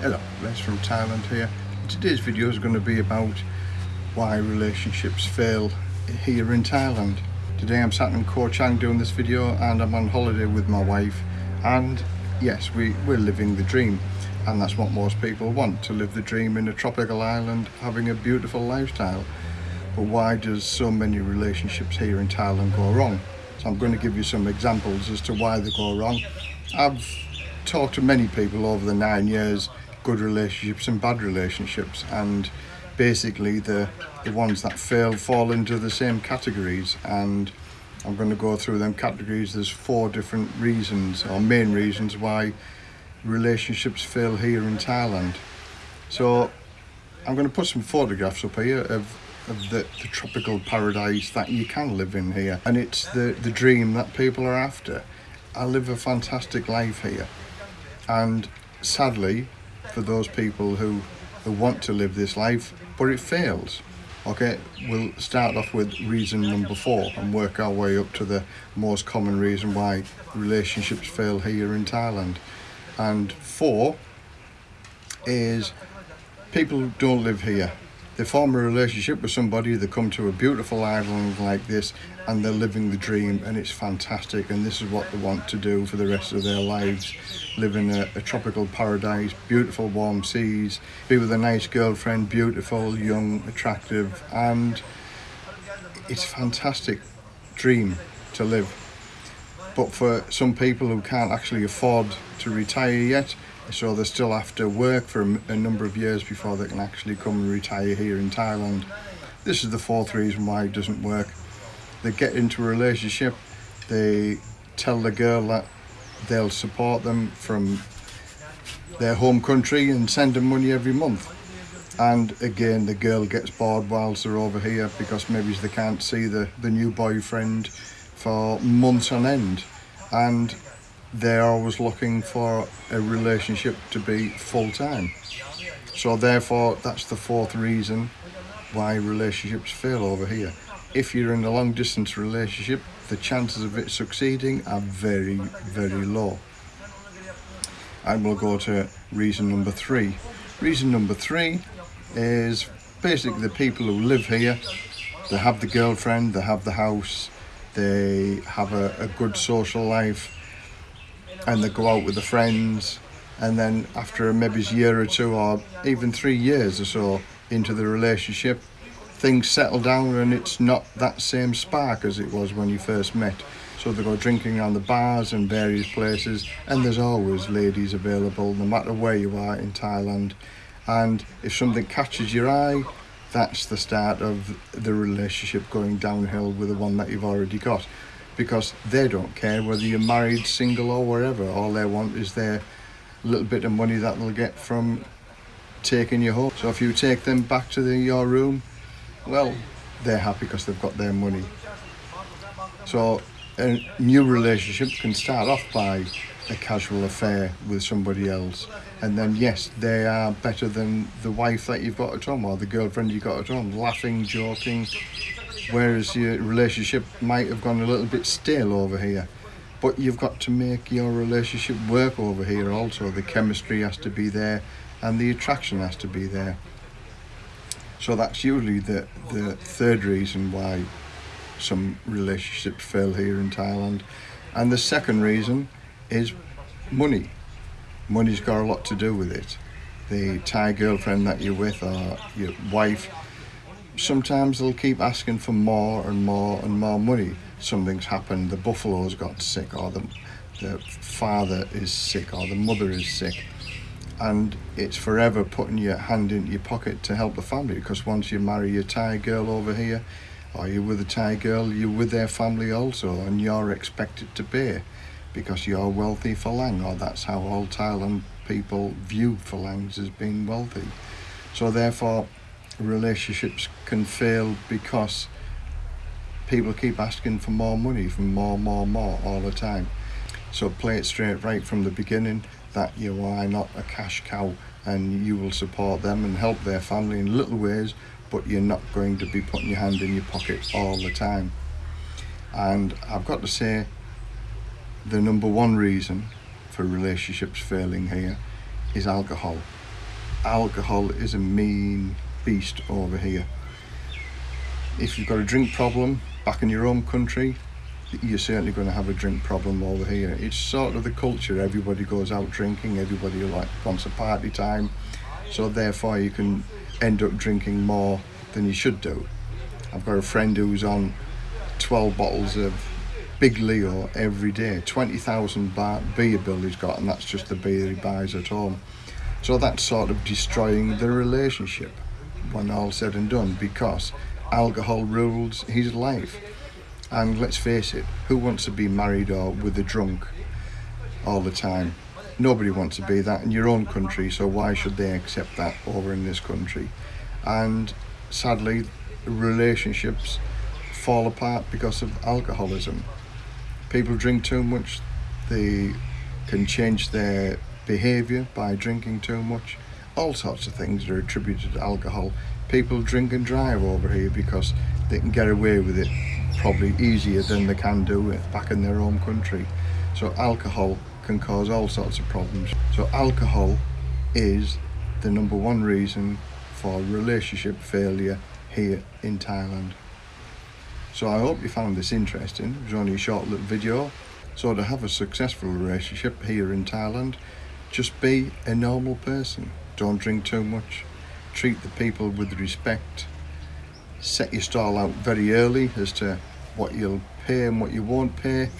Hello, Les from Thailand here. Today's video is going to be about why relationships fail here in Thailand. Today I'm sat in Koh Chang doing this video and I'm on holiday with my wife and yes, we, we're living the dream and that's what most people want, to live the dream in a tropical island having a beautiful lifestyle. But why does so many relationships here in Thailand go wrong? So I'm going to give you some examples as to why they go wrong. I've talked to many people over the nine years good relationships and bad relationships and basically the the ones that fail fall into the same categories and I'm going to go through them categories. There's four different reasons or main reasons why relationships fail here in Thailand. So I'm going to put some photographs up here of of the, the tropical paradise that you can live in here and it's the the dream that people are after. I live a fantastic life here and sadly for those people who, who want to live this life but it fails. Okay we'll start off with reason number four and work our way up to the most common reason why relationships fail here in Thailand. And four is people don't live here they form a relationship with somebody they come to a beautiful island like this and they're living the dream and it's fantastic and this is what they want to do for the rest of their lives. Live in a, a tropical paradise beautiful warm seas be with a nice girlfriend beautiful young attractive and it's a fantastic dream to live. But for some people who can't actually afford to retire yet so they still have to work for a number of years before they can actually come and retire here in Thailand. This is the fourth reason why it doesn't work. They get into a relationship, they tell the girl that they'll support them from their home country and send them money every month. And again, the girl gets bored whilst they're over here because maybe they can't see the, the new boyfriend for months on end. And they're always looking for a relationship to be full-time. So therefore that's the fourth reason why relationships fail over here. If you're in a long distance relationship the chances of it succeeding are very very low. And we'll go to reason number three. Reason number three is basically the people who live here they have the girlfriend they have the house they have a, a good social life and they go out with the friends. And then after maybe a year or two or even three years or so into the relationship things settle down and it's not that same spark as it was when you first met. So they go drinking around the bars and various places and there's always ladies available no matter where you are in Thailand. And if something catches your eye that's the start of the relationship going downhill with the one that you've already got because they don't care whether you're married, single or whatever. All they want is their little bit of money that they'll get from taking you home. So if you take them back to the, your room, well, they're happy because they've got their money. So a new relationship can start off by a casual affair with somebody else. And then yes they are better than the wife that you've got at home or the girlfriend you've got at home. Laughing joking. Whereas your relationship might have gone a little bit stale over here. But you've got to make your relationship work over here also. The chemistry has to be there and the attraction has to be there. So that's usually the the third reason why some relationships fail here in Thailand. And the second reason is money money's got a lot to do with it the Thai girlfriend that you're with or your wife sometimes they'll keep asking for more and more and more money. Something's happened, the buffalo's got sick or the, the father is sick or the mother is sick. And it's forever putting your hand into your pocket to help the family because once you marry your Thai girl over here or you're with a Thai girl, you're with their family also and you're expected to pay because you're wealthy Falang or that's how all Thailand people view Falangs as being wealthy. So therefore relationships can fail because people keep asking for more money for more more more all the time so play it straight right from the beginning that you are not a cash cow and you will support them and help their family in little ways but you're not going to be putting your hand in your pocket all the time and I've got to say the number one reason for relationships failing here is alcohol alcohol is a mean beast over here. If you've got a drink problem back in your own country, you're certainly going to have a drink problem over here. It's sort of the culture. Everybody goes out drinking. Everybody like wants a party time. So therefore, you can end up drinking more than you should do. I've got a friend who's on 12 bottles of Big Leo every day. 20,000 baht beer bill he's got, and that's just the beer he buys at home. So that's sort of destroying the relationship when all said and done because alcohol rules his life. And let's face it, who wants to be married or with a drunk all the time? Nobody wants to be that in your own country, so why should they accept that over in this country? And sadly, relationships fall apart because of alcoholism. People drink too much, they can change their behaviour by drinking too much. All sorts of things are attributed to alcohol. People drink and drive over here because they can get away with it probably easier than they can do it back in their home country. So alcohol can cause all sorts of problems. So alcohol is the number one reason for relationship failure here in Thailand. So I hope you found this interesting. It was only a short little video. So to have a successful relationship here in Thailand, just be a normal person. Don't drink too much. Treat the people with respect. Set your stall out very early as to what you'll pay and what you won't pay.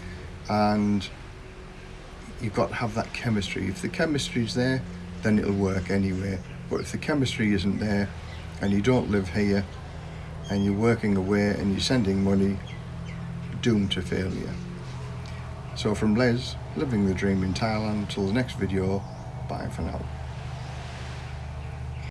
And you've got to have that chemistry. If the chemistry's there, then it'll work anyway. But if the chemistry isn't there and you don't live here and you're working away and you're sending money, doomed to failure. So from Les, living the dream in Thailand, till the next video, bye for now.